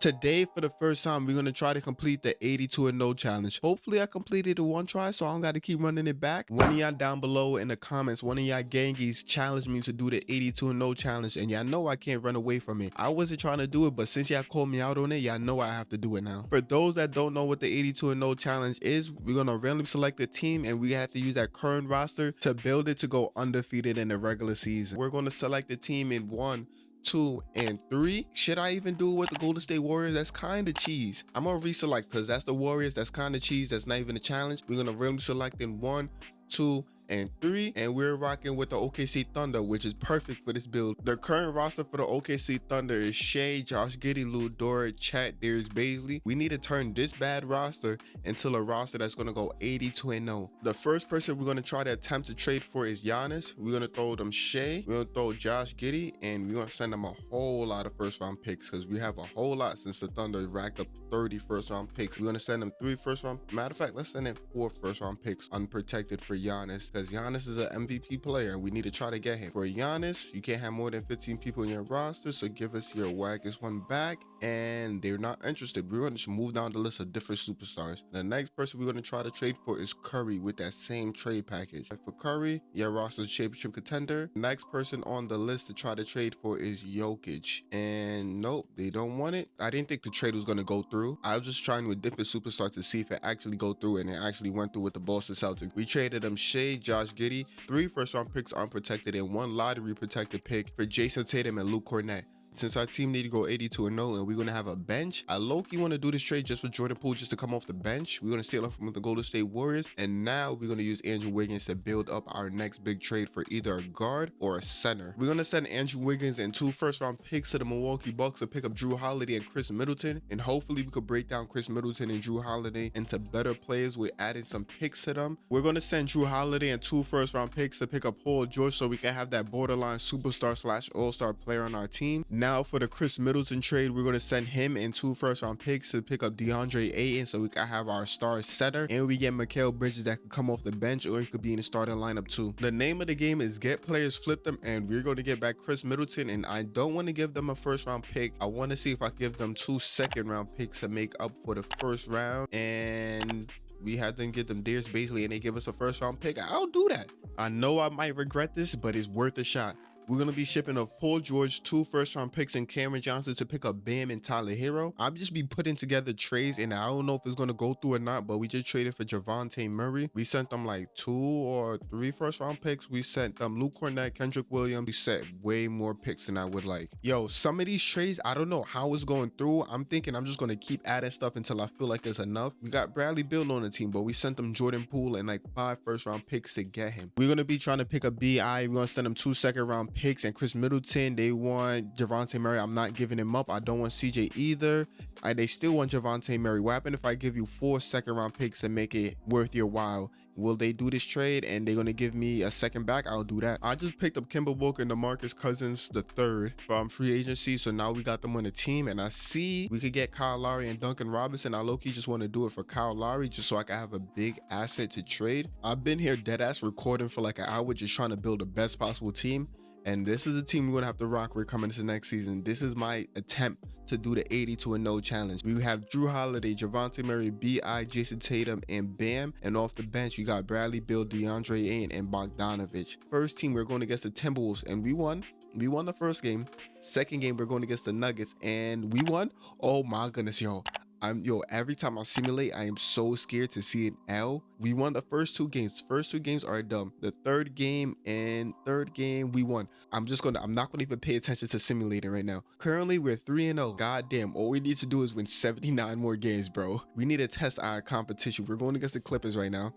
Today, for the first time, we're gonna try to complete the 82 and no challenge. Hopefully, I completed it one try, so I don't gotta keep running it back. One of y'all down below in the comments, one of y'all gangies challenged me to do the 82 and no challenge, and y'all know I can't run away from it. I wasn't trying to do it, but since y'all called me out on it, y'all know I have to do it now. For those that don't know what the 82 and no challenge is, we're gonna randomly select a team, and we have to use that current roster to build it to go undefeated in the regular season. We're gonna select a team in one two, and three. Should I even do it with the Golden State Warriors? That's kind of cheese. I'm gonna reselect because that's the Warriors. That's kind of cheese. That's not even a challenge. We're gonna really select in one, two, and three. And we're rocking with the OKC Thunder, which is perfect for this build. The current roster for the OKC Thunder is Shai, Josh Giddey, Lu Dort, Chet, Darius Bazley. We need to turn this bad roster into a roster that's going to go 82 and 0. The first person we're going to try to attempt to trade for is Giannis. We're going to throw them Shai. We're going to throw Josh Giddey, and we're going to send them a whole lot of first round picks because we have a whole lot since the Thunder racked up 30 first round picks. We're going to send them three first round. Matter of fact, let's send them four first round picks unprotected for Giannis because Giannis is an MVP player and we need to try to get him. For Giannis, you can't have more than 15 people in your roster, so give us your waggest one back. And they're not interested. We're going to move down the list of different superstars. The next person we're going to try to trade for is Curry with that same trade package. For Curry, your roster championship contender. The next person on the list to try to trade for is Jokic. And nope, they don't want it. I didn't think the trade was going to go through. I was just trying with different superstars to see if it actually go through and it actually went through with the Boston Celtics. We traded um, them Shai, Josh Giddey, three first round picks unprotected, and one lottery protected pick for Jayson Tatum and Luke Kornet since our team need to go 82 and 0 and we're going to have a bench, I low-key want to do this trade just for Jordan Poole just to come off the bench. We're going to steal him from the Golden State Warriors. And now we're going to use Andrew Wiggins to build up our next big trade for either a guard or a center. We're going to send Andrew Wiggins and two first round picks to the Milwaukee Bucks to pick up Jrue Holiday and Khris Middleton. And hopefully we could break down Khris Middleton and Jrue Holiday into better players with adding some picks to them. We're going to send Jrue Holiday and two first round picks to pick up Paul George so we can have that borderline superstar slash all-star player on our team. Now for the Khris Middleton trade, we're going to send him and two first round picks to pick up DeAndre Ayton so we can have our star center. And we get Mikal Bridges that could come off the bench or he could be in the starting lineup too. The name of the game is get players, flip them, and we're going to get back Khris Middleton. And I don't want to give them a first round pick. I want to see if I give them two second round picks to make up for the first round. And we had them get them Darius Bazley and they give us a first round pick. I'll do that. I know I might regret this, but it's worth a shot. We're going to be shipping of Paul George, two first round picks, and Cameron Johnson to pick up Bam and Tyler Herro. I'm just be putting together trades, and I don't know if it's going to go through or not, but we just traded for Dejounte Murray. We sent them like two or three first round picks. We sent them Luke Kornet, Kenrich Williams. We sent way more picks than I would like. Yo, some of these trades, I don't know how it's going through. I'm thinking I'm just going to keep adding stuff until I feel like it's enough. We got Bradley Beal on the team, but we sent them Jordan Poole and like five first round picks to get him. We're going to be trying to pick up BI. We're going to send them two second round picks and Khris Middleton. They want Dejounte Murray. I'm not giving him up. I don't want CJ either. I, they still want Dejounte Murray. What happened if I give you four second round picks and make it worth your while? Will they do this trade and they're gonna give me a second back? I'll do that. I just picked up Kemba Walker and DeMarcus Cousins the third from free agency. So now we got them on the team and I see we could get Kyle Lowry and Duncan Robinson. I low-key just want to do it for Kyle Lowry just so I can have a big asset to trade. I've been here dead ass recording for like an hour just trying to build the best possible team. And this is the team we're gonna have to rock We're coming into next season. This is my attempt to do the 80 to a no challenge. We have Jrue Holiday, Dejounte Murray, B.I., Jayson Tatum, and Bam. And off the bench, you got Bradley, Beal, DeAndre Ayton, and Bogdanovich. First team, we're going against the Timberwolves, and we won. We won the first game. Second game, we're going against the Nuggets, and we won. Oh my goodness, yo. I'm yo, every time I simulate, I am so scared to see an L. We won the first two games. First two games are dumb. The third game and third game, we won. I'm just gonna, I'm not gonna even pay attention to simulating right now. Currently, we're 3 and 0. God damn, all we need to do is win 79 more games, bro. We need to test our competition. We're going against the Clippers right now.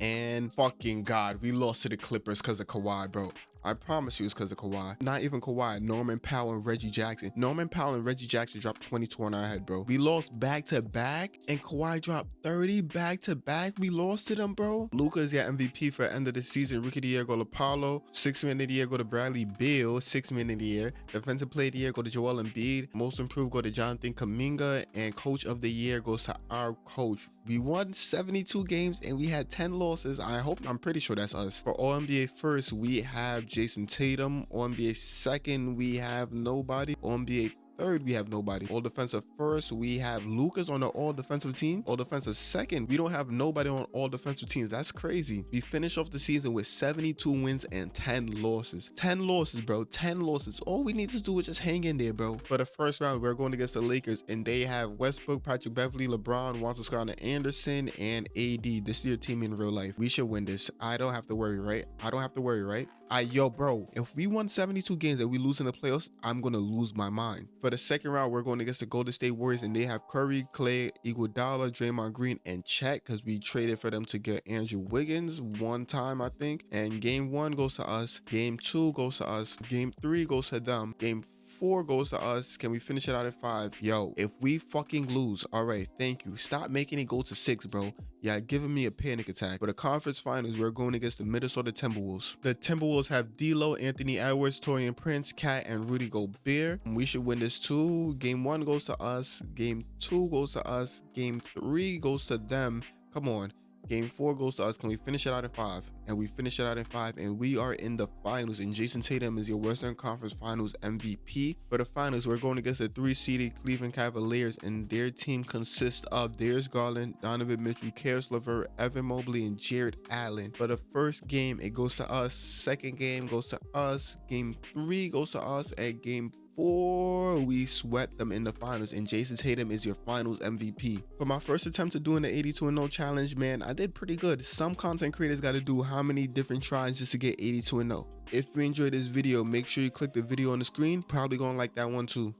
And fucking God, we lost to the Clippers because of Kawhi, bro. I promise you it's because of Kawhi. Not even Kawhi, Norman Powell and Reggie Jackson. Norman Powell and Reggie Jackson dropped 22 on our head, bro. We lost back to back and Kawhi dropped 30 back to back. We lost to them, bro. Luka's got MVP for end of the season. Rookie of the year go to Paolo. Six man of the year go to Bradley Beal. Six man of the year. Defensive player of the year go to Joel Embiid. Most improved go to Jonathan Kuminga. And coach of the year goes to our coach. We won 72 games and we had 10 losses. I hope, I'm pretty sure that's us. For All NBA first, we have Jayson Tatum. On NBA second, we have nobody. On NBA third, we have nobody. All defensive first, we have Lucas on the all defensive team. All defensive second, we don't have nobody on all defensive teams. That's crazy. We finish off the season with 72 wins and 10 losses. 10 losses, bro. 10 losses. All we need to do is just hang in there, bro. For the first round, we're going against the Lakers, and they have Westbrook, Patrick Beverley, LeBron, Walter Scott, Anderson, and AD. This is your team in real life. We should win this. I don't have to worry, right? I don't have to worry, right? I yo, bro, if we won 72 games and we lose in the playoffs, I'm gonna lose my mind. For the second round, we're going against the Golden State Warriors, and they have Curry, Clay, Iguodala, Draymond Green, and Chet because we traded for them to get Andrew Wiggins one time, I think. And game one goes to us, game two goes to us, game three goes to them, game four goes to us. Can we finish it out at five? Yo, if we fucking lose, all right, thank you. Stop making it go to six, bro. Yeah, giving me a panic attack. For the conference finals, we're going against the Minnesota Timberwolves. The Timberwolves have D'Lo, Anthony Edwards, Taurean Prince, Cat, and Rudy Gobert. We should win this too. Game one goes to us. Game two goes to us. Game three goes to them. Come on. Game four goes to us. Can we finish it out in five? And we finish it out in five, and we are in the finals. And Jayson Tatum is your Western Conference Finals MVP. For the finals, we're going against the three-seeded Cleveland Cavaliers, and their team consists of Darius Garland, Donovan Mitchell, Caris LeVert, Evan Mobley, and Jarrett Allen. For the first game, it goes to us. Second game goes to us. Game three goes to us. And game four, we swept them in the finals, and Jayson Tatum is your finals MVP. For my first attempt to doing the 82 and 0 challenge, man, I did pretty good. Some content creators got to do how many different tries just to get 82 and 0. If you enjoyed this video, make sure you click the video on the screen. Probably gonna like that one too.